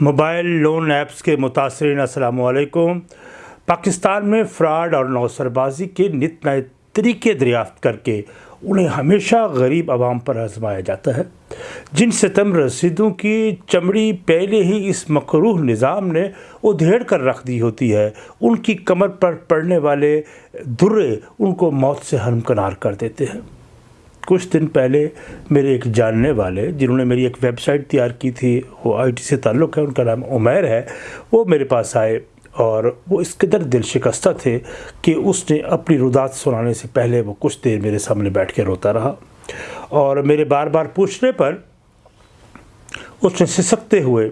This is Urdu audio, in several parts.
موبائل لون ایپس کے متاثرین، السلام علیکم۔ پاکستان میں فراڈ اور نوسر بازی کے نت نئے طریقے دریافت کر کے انہیں ہمیشہ غریب عوام پر آزمایا جاتا ہے۔ جن ستم رسیدوں کی چمڑی پہلے ہی اس مقروح نظام نے ادھیڑ کر رکھ دی ہوتی ہے۔ ان کی کمر پر پڑنے والے درے ان کو موت سے ہمکنار کر دیتے ہیں۔ کچھ دن پہلے میرے ایک جاننے والے، جنہوں نے میری ایک ویب سائٹ تیار کی تھی، وہ آئی ٹی سے تعلق ہے، ان کا نام عمیر ہے، وہ میرے پاس آئے اور وہ اس قدر دل شکستہ تھے کہ اس نے اپنی رودات سنانے سے پہلے وہ کچھ دیر میرے سامنے بیٹھ کے روتا رہا اور میرے بار بار پوچھنے پر اس نے سسکتے ہوئے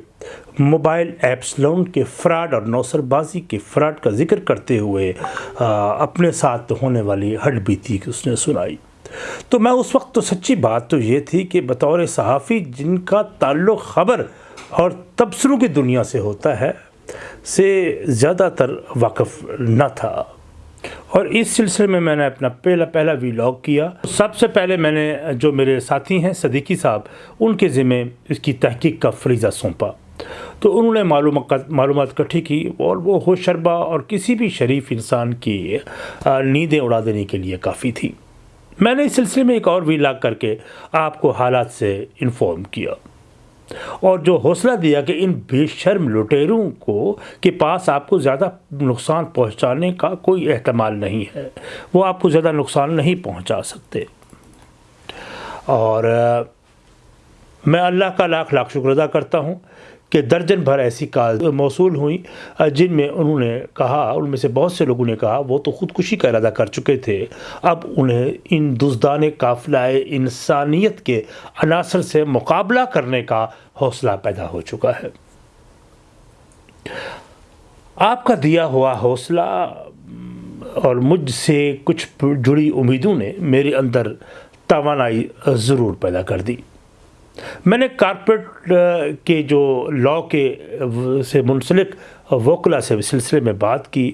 موبائل ایپس لون کے فراڈ اور نوسر بازی کے فراڈ کا ذکر کرتے ہوئے اپنے ساتھ ہونے والی ہڈ بیتی کی اس نے سنائی۔ تو میں اس وقت تو سچی بات تو یہ تھی کہ بطور صحافی جن کا تعلق خبر اور تبصروں کی دنیا سے ہوتا ہے، سے زیادہ تر واقف نہ تھا۔ اور اس سلسلے میں میں نے اپنا پہلا پہلا ویلاگ کیا۔ سب سے پہلے میں نے جو میرے ساتھی ہیں، صدیقی صاحب، ان کے ذمہ اس کی تحقیق کا فریضہ سونپا۔ تو انہوں نے معلومات معلومات کٹھی کی اور وہ ہوش شربہ اور کسی بھی شریف انسان کی نیندیں اڑا دینے کے لیے کافی تھی۔ میں نے اس سلسلے میں ایک اور ویلاگ کر کے آپ کو حالات سے انفارم کیا اور جو حوصلہ دیا کہ ان بے شرم لٹیروں کو کے پاس آپ کو زیادہ نقصان پہنچانے کا کوئی احتمال نہیں ہے، وہ آپ کو زیادہ نقصان نہیں پہنچا سکتے۔ اور میں اللہ کا لاکھ لاکھ شکر ادا کرتا ہوں کہ درجن بھر ایسی کال موصول ہوئیں، جن میں انہوں نے کہا، ان میں سے بہت سے لوگوں نے کہا، وہ تو خودکشی کا ارادہ کر چکے تھے۔ اب انہیں ان دزدان قافلہ انسانیت کے عناصر سے مقابلہ کرنے کا حوصلہ پیدا ہو چکا ہے۔ آپ کا دیا ہوا حوصلہ اور مجھ سے کچھ جڑی امیدوں نے میرے اندر توانائی ضرور پیدا کر دی۔ میں نے کارپوریٹ کے جو لاء کے سے منسلک وکلا سے سلسلے میں بات کی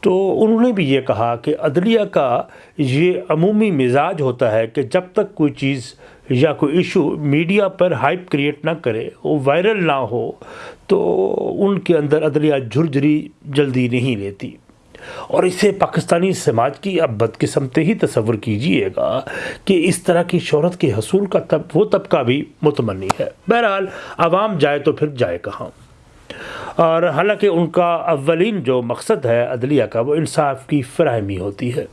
تو انہوں نے بھی یہ کہا کہ عدلیہ کا یہ عمومی مزاج ہوتا ہے کہ جب تک کوئی چیز یا کوئی ایشو میڈیا پر ہائپ کریٹ نہ کرے، وہ وائرل نہ ہو، تو ان کے اندر عدلیہ جھرجری جلدی نہیں لیتی۔ اور اسے پاکستانی سماج کی اب بدقسمت ہی تصور کیجیے گا کہ اس طرح کی شہرت کے حصول کا تب، وہ طبقہ بھی متمنی ہے۔ بہرحال، عوام جائے تو پھر جائے کہاں۔ اور حالانکہ ان کا اولین جو مقصد ہے عدلیہ کا، وہ انصاف کی فراہمی ہوتی ہے۔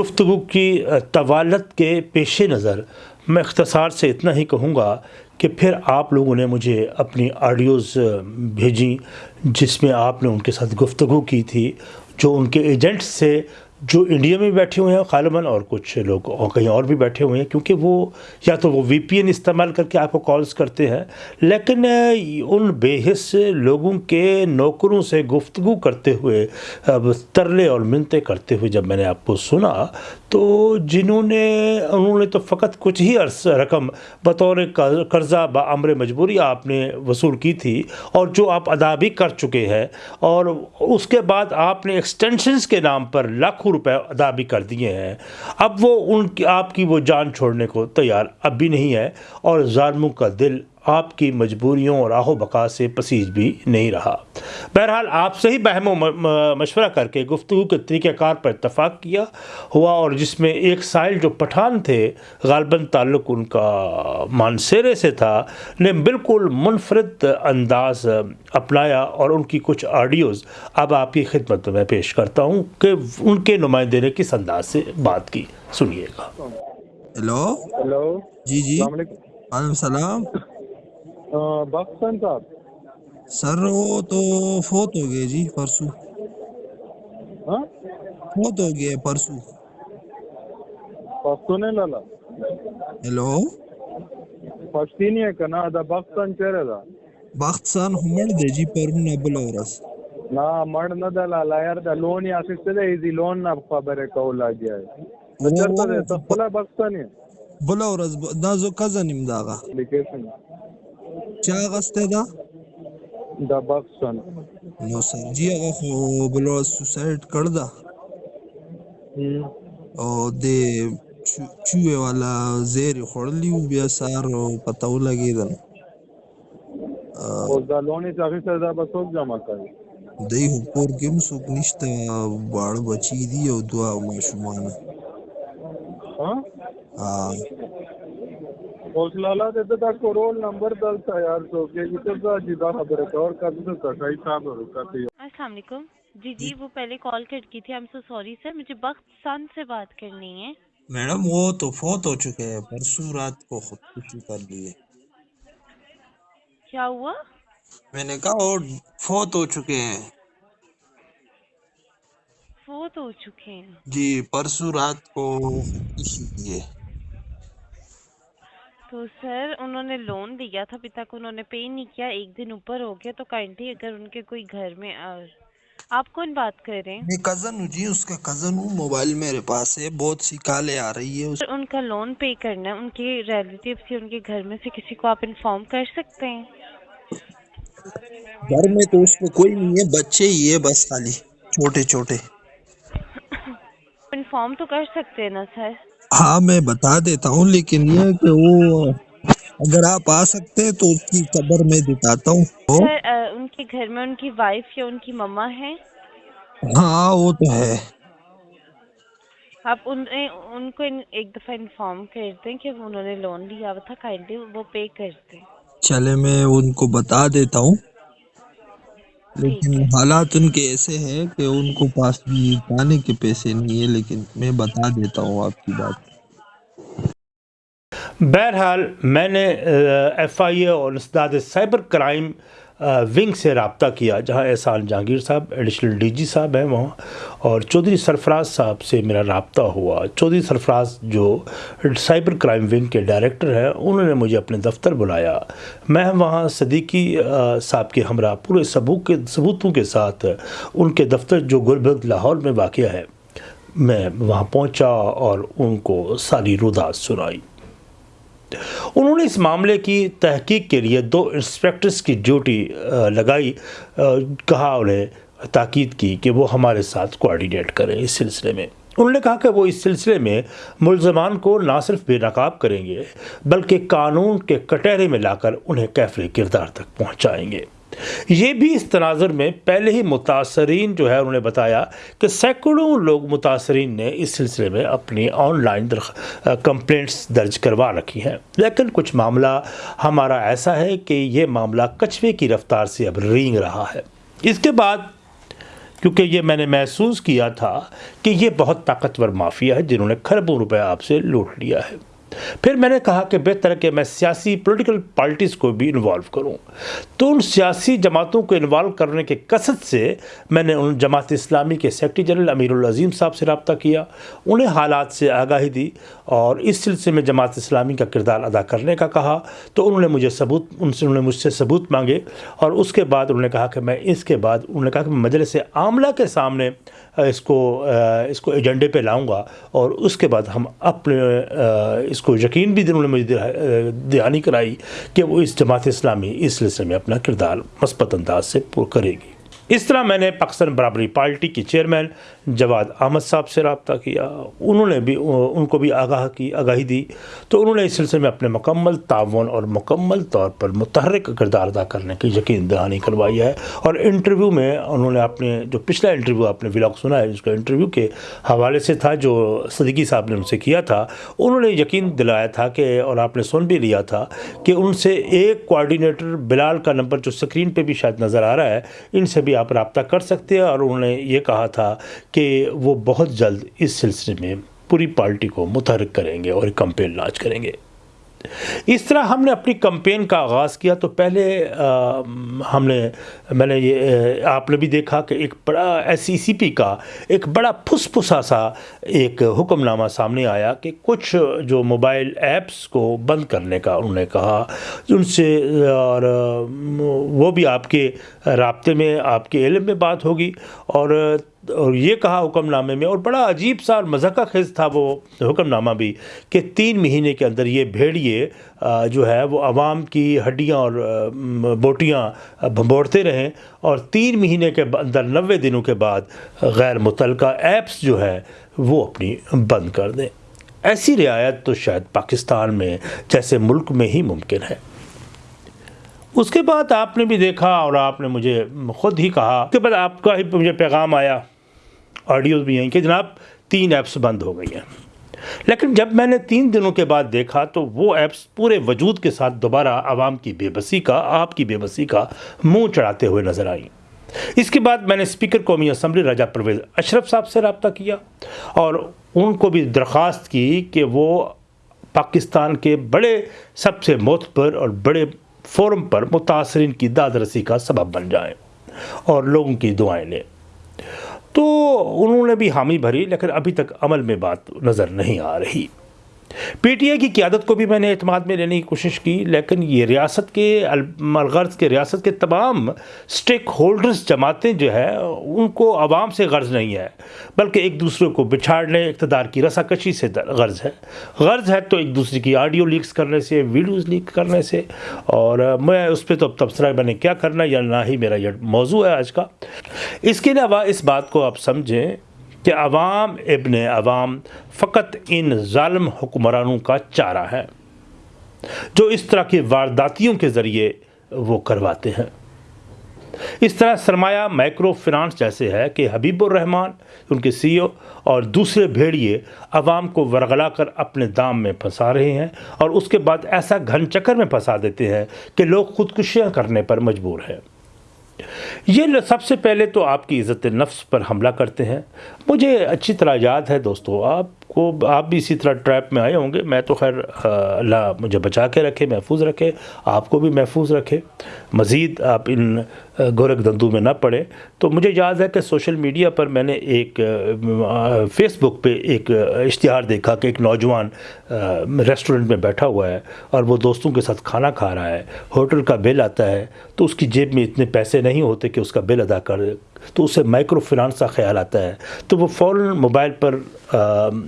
گفتگو کی طوالت کے پیش نظر میں اختصار سے اتنا ہی کہوں گا کہ پھر آپ لوگوں نے مجھے اپنی آڈیوز بھیجیں جس میں آپ نے ان کے ساتھ گفتگو کی تھی جو ان کے ایجنٹ سے جو انڈیا میں بیٹھے ہوئے ہیں غالباً اور کچھ لوگ اور کہیں اور بھی بیٹھے ہوئے ہیں، کیونکہ وہ یا تو وہ وی پی این استعمال کر کے آپ کو کالز کرتے ہیں، لیکن ان بے حص لوگوں کے نوکروں سے گفتگو کرتے ہوئے ترلے اور منتیں کرتے ہوئے جب میں نے آپ کو سنا، تو جنہوں نے، انہوں نے تو فقط کچھ ہی عرص رقم بطور قرضہ بامر مجبوری آپ نے وصول کی تھی اور جو آپ ادا بھی کر چکے ہیں، اور اس کے بعد آپ نے ایکسٹینشنز کے نام پر لاکھوں روپے ادا بھی کر دیے ہیں۔ اب وہ ان کی آپ کی وہ جان چھوڑنے کو تیار اب بھی نہیں ہے اور ظالموں کا دل آپ کی مجبوریوں اور آہو بقا سے پسیج بھی نہیں رہا۔ بہرحال آپ سے ہی بہم و مشورہ کر کے گفتگو کے طریقہ کار پر اتفاق کیا ہوا اور جس میں ایک سائل جو پٹھان تھے غالباً تعلق ان کا مانسیرے سے تھا نے بالکل منفرد انداز اپنایا اور ان کی کچھ آڈیوز اب آپ کی خدمت میں پیش کرتا ہوں کہ ان کے نمائندے نے کس انداز سے بات کی۔ سنیے گا۔ ہیلو ہیلو جی جی۔ السلام علیکم۔ وعلیکم السلام۔ پاکستان صاحب سر وہ تو فوت ہو گئے جی پرسوں۔ ہاں؟ فوت ہو گئے پرسوں۔ پښتون لالا۔ ہیلو۔ پښتینی کنا دا پاکستان چیرې دا باختسان همړ دی جی پرونه بل ورځ نا مړ نه دا لالا۔ یار دا لون یا اخیسته دی ایزی لون نه خبره کول لاګي و- چرته دی ته خپل پاکستاني بل ورځ ب- دا زو کزن داغه اپلیکیشن چا غسته دا؟ دا پاکستان نو سر جی هغه خو بل ورځ سوسایډ کړ دا۔ او د چو- چوهه والا زیر خړلی و بیا سار پته ولګېدل اوس دا۔ لون یې اخیستی دا به څوک جمع کوي دی خو کور کې هم څوک نشته واړه بچي دي او دوه ماشومان ها ها جی جی وہ پہلے کال کٹ کی تھی ایم سو سوری سر مجھے بخت سن سے بات کرنی ہے میڈم وہ تو فوت ہو چکے ہیں پرسوں رات کو خودکشی کر لیے کیا ہوا میں نے کہا وہ فوت ہو چکے ہیں فوت ہو چکے ہیں جی پرسوں رات کو تو سر انہوں نے لون دیا تھا ابھی تک انہوں نے پے نہیں کیا ایک دن اوپر ہو گیا تو کائنڈلی اگر ان کے کوئی گھر میں آپ کون بات کر رہے ہیں میں کزن ہوں جی اس کا کزن ہوں موبائل میرے پاس ہے بہت سی کالیں آ رہی ہے ان کا لون پے کرنا ہے ان کے ریلیٹیو سے ان کے گھر میں سے کسی کو آپ انفارم کر سکتے ہیں گھر میں تو اس کو کوئی نہیں ہے بچے ہی ہے بس خالی چھوٹے چھوٹے انفارم تو کر سکتے ہیں نا سر ہاں میں بتا دیتا ہوں لیکن یہ کہ وہ اگر آپ آ سکتے ہیں تو اس کی قبر میں دکھاتا ہوں۔ وہ- سر آ، ان کے گھر میں ان کی وائف یا ان کی مما ہے ہاں وہ تو ہے۔ آپ ان ان کو ان- ایک دفعہ انفارم کر دیں کہ انہوں نے لون لیا ہوا تھا کائنڈلی وہ پے کر دیں۔ چلے میں ان کو بتا دیتا ہوں۔ لیکن حالات ان کے ایسے ہیں کہ ان کو پاس بھی جانے کے پیسے نہیں ہے لیکن میں بتا دیتا ہوں آپ کی بات۔ بہرحال میں نے ایف آئی اے اور اسداد سائبر کرائم ونگ سے رابطہ کیا، جہاں احسان جہانگیر صاحب، ایڈیشنل ڈی جی صاحب ہیں وہاں، اور چودھری سرفراز صاحب سے میرا رابطہ ہوا۔ چودھری سرفراز جو سائبر کرائم ونگ کے ڈائریکٹر ہیں، انہوں نے مجھے اپنے دفتر بلایا۔ میں وہاں صدیقی صاحب کے ہمراہ، پورے ثبوت کے، ثبوتوں کے ساتھ ان کے دفتر جو گلبرگ، لاہور میں واقع ہے، میں وہاں پہنچا اور ان کو ساری رودات سنائی۔ انہوں نے اس معاملے کی تحقیق کے لیے دو انسپیکٹرز کی ڈیوٹی لگائی کہا انہیں، تاکید کی کہ وہ ہمارے ساتھ کوارڈینیٹ کریں اس سلسلے میں۔ انہوں نے کہا کہ وہ اس سلسلے میں ملزمان کو نہ صرف بے نقاب کریں گے، بلکہ قانون کے کٹہرے میں لا کر انہیں کیفر کردار تک پہنچائیں گے۔ یہ بھی اس تناظر میں پہلے ہی متاثرین جو ہے انہوں نے بتایا کہ سینکڑوں لوگ متاثرین نے اس سلسلے میں اپنی آن لائن کمپلینٹس درج کروا رکھی ہیں۔ لیکن کچھ معاملہ ہمارا ایسا ہے کہ یہ معاملہ کچھوے کی رفتار سے اب رینگ رہا ہے۔ اس کے بعد کیونکہ یہ میں نے محسوس کیا تھا کہ یہ بہت طاقتور مافیا ہے جنہوں نے کھربوں روپے آپ سے لوٹ لیا ہے۔ پھر میں نے کہا کہ بہتر ہے کہ میں سیاسی پولیٹیکل پارٹیز کو بھی انوالو کروں۔ تو ان سیاسی جماعتوں کو انوالو کرنے کے قصد سے میں نے ان جماعت اسلامی کے سیکرٹری جنرل امیر العظیم صاحب سے رابطہ کیا۔ انہیں حالات سے آگاہی دی اور اس سلسلے میں جماعت اسلامی کا کردار ادا کرنے کا کہا۔ تو انہوں نے مجھے ثبوت، ان سے انہوں نے مجھ سے ثبوت مانگے اور اس کے بعد انہوں نے کہا کہ میں اس کے بعد، انہوں نے کہا کہ میں مجلس عاملہ کے سامنے اس کو اس کو ایجنڈے پہ لاؤں گا اور اس کے بعد ہم اپنے اس کو یقین بھی انہوں نے مجھے دہانی کرائی کہ وہ اس جماعت اسلامی اس سلسلے میں اپنا کردار مثبت انداز سے پر کرے گی۔ اس طرح میں نے پاکستان برابری پارٹی کی چیئرمین جواد احمد صاحب سے رابطہ کیا، انہوں نے بھی، ان کو بھی آگاہ کی، آگاہی دی۔ تو انہوں نے اس سلسلے میں اپنے مکمل تعاون اور مکمل طور پر متحرک کردار ادا کرنے کی یقین دہانی کروائی ہے۔ اور انٹرویو میں انہوں نے اپنے، جو پچھلا انٹرویو آپ نے ولاگ سنا ہے، جس کا انٹرویو کے حوالے سے تھا، جو صدیقی صاحب نے ان سے کیا تھا، انہوں نے یقین دلایا تھا کہ، اور آپ نے سن بھی لیا تھا، کہ ان سے ایک کوآرڈینیٹر بلال کا نمبر جو سکرین پہ بھی شاید نظر آ رہا ہے، ان سے بھی آپ رابطہ کر سکتے ہیں۔ اور انہوں نے یہ کہا تھا کہ وہ بہت جلد اس سلسلے میں پوری پارٹی کو متحرک کریں گے اور ایک کمپین لانچ کریں گے۔ اس طرح ہم نے اپنی کمپین کا آغاز کیا تو پہلے ہم نے، میں نے یہ آپ نے بھی دیکھا کہ ایک بڑا ایس سی سی پی کا ایک بڑا پھس پھسا سا ایک حکم نامہ سامنے آیا کہ کچھ جو موبائل ایپس کو بند کرنے کا انہوں نے کہا، ان سے، اور وہ بھی آپ کے رابطے میں، آپ کے علم میں بات ہوگی۔ اور اور یہ کہا حکم نامے میں، اور بڑا عجیب سا اور مذہقہ خیز تھا وہ حکم نامہ بھی، کہ تین مہینے کے اندر یہ بھیڑیے جو ہے وہ عوام کی ہڈیاں اور بوٹیاں بھمبوڑتے رہیں اور تین مہینے کے اندر نوے دنوں کے بعد غیر متعلقہ ایپس جو ہے وہ اپنی بند کر دیں۔ ایسی رعایت تو شاید پاکستان میں جیسے ملک میں ہی ممکن ہے۔ اس کے بعد آپ نے بھی دیکھا اور آپ نے مجھے خود ہی کہا اس کے بعد آپ کا ہی مجھے پیغام آیا۔ آڈیوز بھی ہیں کہ جناب تین ایپس بند ہو گئی ہیں۔ لیکن جب میں نے تین دنوں کے بعد دیکھا تو وہ ایپس پورے وجود کے ساتھ دوبارہ عوام کی بے بسی کا، آپ کی بے بسی کا منہ چڑھاتے ہوئے نظر آئیں۔ اس کے بعد میں نے اسپیکر قومی اسمبلی راجہ پرویز اشرف صاحب سے رابطہ کیا اور ان کو بھی درخواست کی کہ وہ پاکستان کے بڑے، سب سے معتبر اور بڑے فورم پر متاثرین کی داد رسی کا سبب بن جائیں اور لوگوں کی دعائیں لیں۔ تو انہوں نے بھی حامی بھری، لیکن ابھی تک عمل میں بات نظر نہیں آ رہی۔ پی ٹی آئی کی قیادت کو بھی میں نے اعتماد میں لینے کی کوشش کی، لیکن یہ ریاست کے الغرض کے ریاست کے تمام سٹیک ہولڈرز جماعتیں جو ہے ان کو عوام سے غرض نہیں ہے، بلکہ ایک دوسرے کو بچھاڑنے اقتدار کی رسا کشی سے غرض ہے۔ غرض ہے تو ایک دوسرے کی آڈیو لیکس کرنے سے ویڈیوز لیک کرنے سے۔ اور میں اس پہ تو اب تبصرہ میں نے کیا کرنا یا نہ ہی میرا یہ موضوع ہے آج کا۔ اس کے علاوہ اس بات کو آپ سمجھیں کہ عوام ابن عوام فقط ان ظالم حکمرانوں کا چارہ ہے، جو اس طرح کی وارداتیوں کے ذریعے وہ کرواتے ہیں۔ اس طرح سرمایہ مائکرو فنانس جیسے ہے کہ حبیب الرحمان ان کے سی او اور دوسرے بھیڑیے عوام کو ورغلا کر اپنے دام میں پھنسا رہے ہیں اور اس کے بعد ایسا گھن چکر میں پھنسا دیتے ہیں کہ لوگ خودکشیاں کرنے پر مجبور ہیں۔ یہ سب سے پہلے تو آپ کی عزت نفس پر حملہ کرتے ہیں۔ مجھے اچھی طرح یاد ہے دوستو، آپ کو آپ بھی اسی طرح ٹریپ میں آئے ہوں گے۔ میں تو خیر اللہ مجھے بچا کے رکھے، محفوظ رکھے، آپ کو بھی محفوظ رکھے۔ مزید آپ ان گورکھ دندو میں نہ پڑے۔ تو مجھے یاد ہے کہ سوشل میڈیا پر میں نے ایک فیس بک پہ ایک اشتہار دیکھا کہ ایک نوجوان ریسٹورنٹ میں بیٹھا ہوا ہے اور وہ دوستوں کے ساتھ کھانا کھا رہا ہے، ہوٹل کا بل آتا ہے، تو اس کی جیب میں اتنے پیسے نہیں ہوتے کہ اس کا بل ادا کر تو اسے مائکرو فنانس کا خیال آتا ہے۔ تو وہ فوراً موبائل پر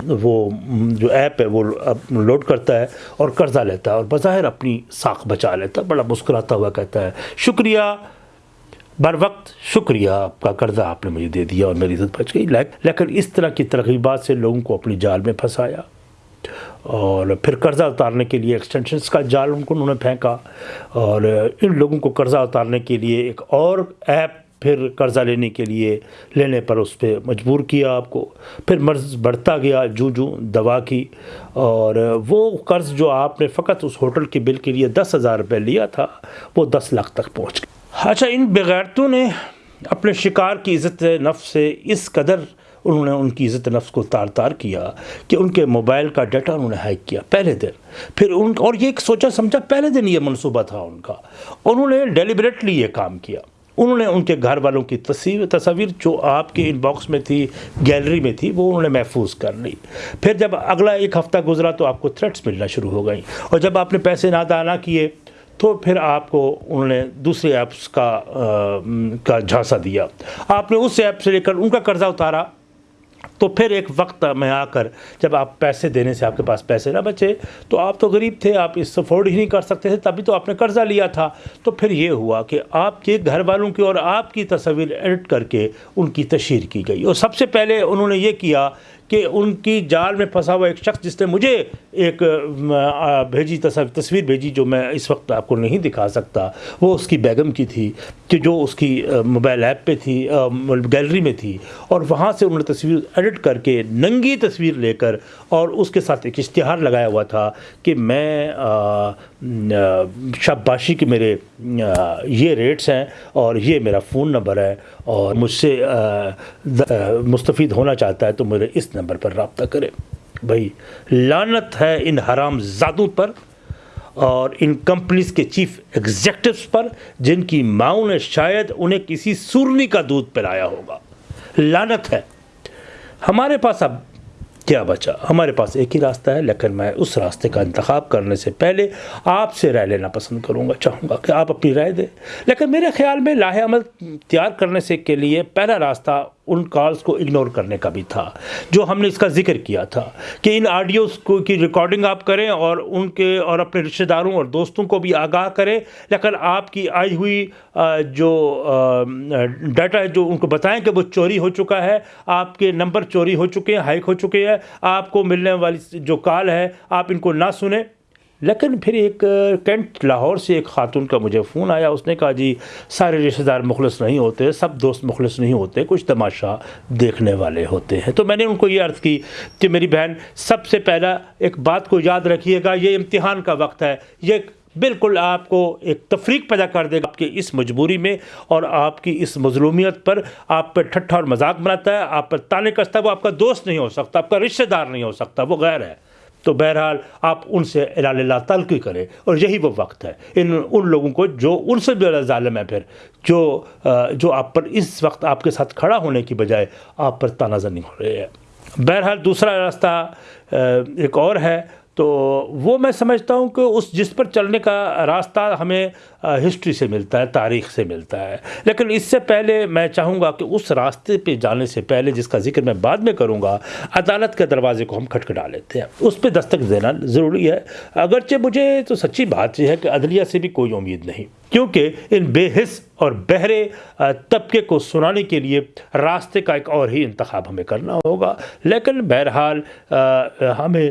وہ جو ایپ ہے، وہ لوڈ کرتا ہے اور قرضہ لیتا ہے اور بظاہر اپنی ساکھ بچا لیتا ہے۔ بڑا مسکراتا ہوا کہتا ہے، شکریہ، بر وقت شکریہ، آپ کا قرضہ آپ نے مجھے دے دیا اور میری عزت بچ گئی۔ لیکن اس طرح کی ترغیبات سے لوگوں کو اپنی جال میں پھنسایا۔ اور پھر قرضہ اتارنے کے لیے ایکسٹینشنس کا جال ان کو انہوں نے پھینکا۔ اور ان لوگوں کو قرضہ اتارنے کے لیے ایک اور ایپ پھر قرضہ لینے کے لیے لینے پر اس پہ مجبور کیا آپ کو، پھر مرض بڑھتا گیا جو جو دوا کی۔ اور وہ قرض جو آپ نے فقط اس ہوٹل کے بل کے لیے دس ہزار روپے لیا تھا، وہ دس لاکھ تک پہنچ گیا۔ اچھا ان بغیرتوں نے اپنے شکار کی عزت نفس سے اس قدر انہوں نے ان کی عزت نفس کو تار تار کیا کہ ان کے موبائل کا ڈیٹا انہوں نے ہیک کیا پہلے دن۔ پھر ان، اور یہ ایک سوچا سمجھا پہلے دن یہ منصوبہ تھا ان کا۔ انہوں نے ڈیلیبریٹلی یہ کام کیا۔ انہوں نے ان کے گھر والوں کی تصویر تصاویر جو آپ کے ان باکس میں تھی گیلری میں تھی، وہ انہوں نے محفوظ کر لی۔ پھر جب اگلا ایک ہفتہ گزرا تو آپ کو تھریٹس ملنا شروع ہو گئیں۔ اور جب آپ نے پیسے نہ دانا کیے تو پھر آپ کو انہوں نے دوسرے ایپس کا کا جھانسا دیا۔ آپ نے اس ایپ سے لے کر ان کا قرضہ اتارا۔ تو پھر ایک وقت میں آ کر جب آپ پیسے دینے سے آپ کے پاس پیسے نہ بچے، تو آپ تو غریب تھے، آپ اس افورڈ ہی نہیں کر سکتے تھے، تبھی تو آپ نے قرضہ لیا تھا۔ تو پھر یہ ہوا کہ آپ کے گھر والوں کی اور آپ کی تصویر ایڈٹ کر کے ان کی تشہیر کی گئی۔ اور سب سے پہلے انہوں نے یہ کیا کہ ان کی جال میں پھنسا ہوا ایک شخص جس نے مجھے ایک بھیجی تصویر بھیجی جو میں اس وقت آپ کو نہیں دکھا سکتا، وہ اس کی بیگم کی تھی، کہ جو اس کی موبائل ایپ پہ تھی گیلری میں تھی، اور وہاں سے انہوں نے تصویر ایڈٹ کر کے ننگی تصویر لے کر اور اس کے ساتھ ایک اشتہار لگایا ہوا تھا کہ میں شاباشی کے میرے یہ ریٹس ہیں اور یہ میرا فون نمبر ہے اور مجھ سے مستفید ہونا چاہتا ہے تو میرے اس نمبر پر رابطہ کرے بھائی لانت ہے ان حرام زادوں پر اور ان کمپنیز کے چیف ایگزیکٹوز پر جن کی ماؤں نے شاید انہیں کسی سورنی کا دودھ پلایا ہوگا۔ لانت ہے۔ ہمارے پاس اب کیا بچا؟ ہمارے پاس ایک ہی راستہ ہے، لیکن میں اس راستے کا انتخاب کرنے سے پہلے آپ سے رائے لینا پسند کروں گا، چاہوں گا کہ آپ اپنی رائے دیں۔ لیکن میرے خیال میں لاہ عمل تیار کرنے سے کے لیے پہلا راستہ ان کالز کو اگنور کرنے کا بھی تھا، جو ہم نے اس کا ذکر کیا تھا کہ ان آڈیوز کو کی ریکارڈنگ آپ کریں اور ان کے اور اپنے رشتہ داروں اور دوستوں کو بھی آگاہ کریں۔ لیکن آپ کی آئی ہوئی جو ڈیٹا ہے جو ان کو بتائیں کہ وہ چوری ہو چکا ہے، آپ کے نمبر چوری ہو چکے ہیں ہائیک ہو چکے ہیں، آپ کو ملنے والی جو کال ہے، آپ ان کو نہ سنیں۔ لیکن پھر ایک کینٹ لاہور سے ایک خاتون کا مجھے فون آیا، اس نے کہا جی سارے رشتہ دار مخلص نہیں ہوتے، سب دوست مخلص نہیں ہوتے، کچھ تماشا دیکھنے والے ہوتے ہیں۔ تو میں نے ان کو یہ عرض کی کہ میری بہن، سب سے پہلا ایک بات کو یاد رکھیے گا، یہ امتحان کا وقت ہے، یہ بالکل آپ کو ایک تفریق پیدا کر دے گا آپ کی اس مجبوری میں اور آپ کی اس مظلومیت پر آپ پر ٹھٹھا اور مذاق بناتا ہے، آپ پر تانے کستا ہے وہ آپ کا دوست نہیں ہو سکتا، آپ کا رشتہ دار نہیں ہو سکتا، وہ غیر ہے۔ تو بہرحال آپ ان سے اعلان اللہ تلقی کریں اور یہی وہ وقت ہے۔ ان ان لوگوں کو جو، ان سے زیادہ ظالم ہے پھر، جو جو آپ پر اس وقت آپ کے ساتھ کھڑا ہونے کی بجائے آپ پر تنازع نہیں ہو رہے ہیں۔ بہرحال دوسرا راستہ ایک اور ہے۔ تو وہ میں سمجھتا ہوں کہ اس جس پر چلنے کا راستہ ہمیں ہسٹری سے ملتا ہے، تاریخ سے ملتا ہے۔ لیکن اس سے پہلے میں چاہوں گا کہ اس راستے پہ جانے سے پہلے جس کا ذکر میں بعد میں کروں گا، عدالت کے دروازے کو ہم کھٹکھٹا لیتے ہیں۔ اس پہ دستک دینا ضروری ہے۔ اگرچہ مجھے تو سچی بات یہ ہے کہ عدلیہ سے بھی کوئی امید نہیں۔ کیونکہ ان بے حص اور بہرے طبقے کو سنانے کے لیے راستے کا ایک اور ہی انتخاب ہمیں کرنا ہوگا۔ لیکن بہرحال ہمیں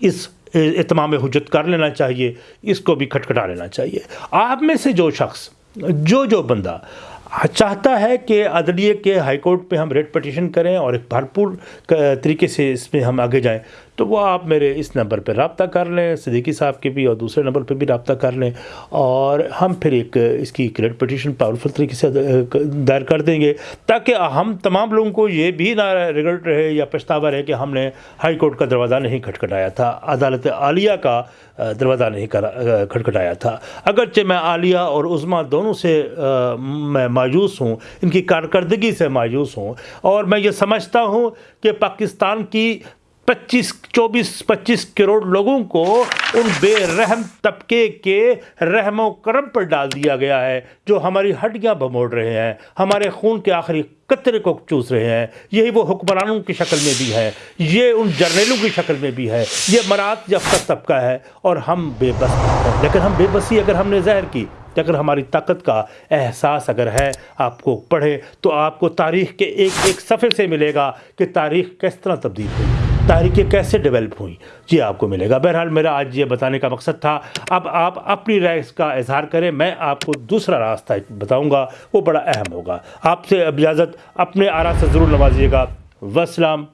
اس اتمام حجت کر لینا چاہیے، اس کو بھی کھٹکھٹا لینا چاہیے۔ آپ میں سے جو شخص، جو جو بندہ چاہتا ہے کہ عدلیہ کے ہائی کورٹ پہ ہم ریٹ پٹیشن کریں اور ایک بھرپور طریقے سے اس میں ہم آگے جائیں تو وہ آپ میرے اس نمبر پہ رابطہ کر لیں، صدیقی صاحب کے بھی اور دوسرے نمبر پہ بھی رابطہ کر لیں اور ہم پھر ایک اس کی ریٹ پٹیشن پاورفل طریقے سے دائر کر دیں گے تاکہ ہم تمام لوگوں کو یہ بھی نہ ریگلٹ رہے یا پچھتاوا رہے کہ ہم نے ہائی کورٹ کا دروازہ نہیں کھٹکھٹایا تھا، عدالت عالیہ کا دروازہ نہیں کھٹکھٹایا تھا۔ اگرچہ میں عالیہ اور عظما دونوں سے میں مایوس ہوں، ان کی کارکردگی سے مایوس ہوں اور میں یہ سمجھتا ہوں کہ پاکستان کی پچیس، چوبیس، پچیس کروڑ لوگوں کو ان بے رحم طبقے کے رحم و کرم پر ڈال دیا گیا ہے، جو ہماری ہڈیاں بموڑ رہے ہیں، ہمارے خون کے آخری قطرے کو چوس رہے ہیں۔ یہی وہ حکمرانوں کی شکل میں بھی ہے۔ یہ ان جرنیلوں کی شکل میں بھی ہے۔ یہ مرات یافتہ طبقہ ہے اور ہم بے بس ہیں۔ لیکن ہم بے بسی اگر ہم نے ظاہر کی اگر ہماری طاقت کا احساس اگر ہے آپ کو پڑھے تو آپ کو تاریخ کے ایک ایک صفحے سے ملے گا کہ تاریخ کس طرح تبدیل ہوئی۔ تحریکیں کیسے ڈیولپ ہوئیں؟ یہ آپ کو ملے گا۔ بہرحال میرا آج یہ بتانے کا مقصد تھا، اب آپ اپنی رائے کا اظہار کریں، میں آپ کو دوسرا راستہ بتاؤں گا، وہ بڑا اہم ہوگا۔ آپ سے اجازت اپنے آرا سے ضرور نوازیے گا۔ وسلام۔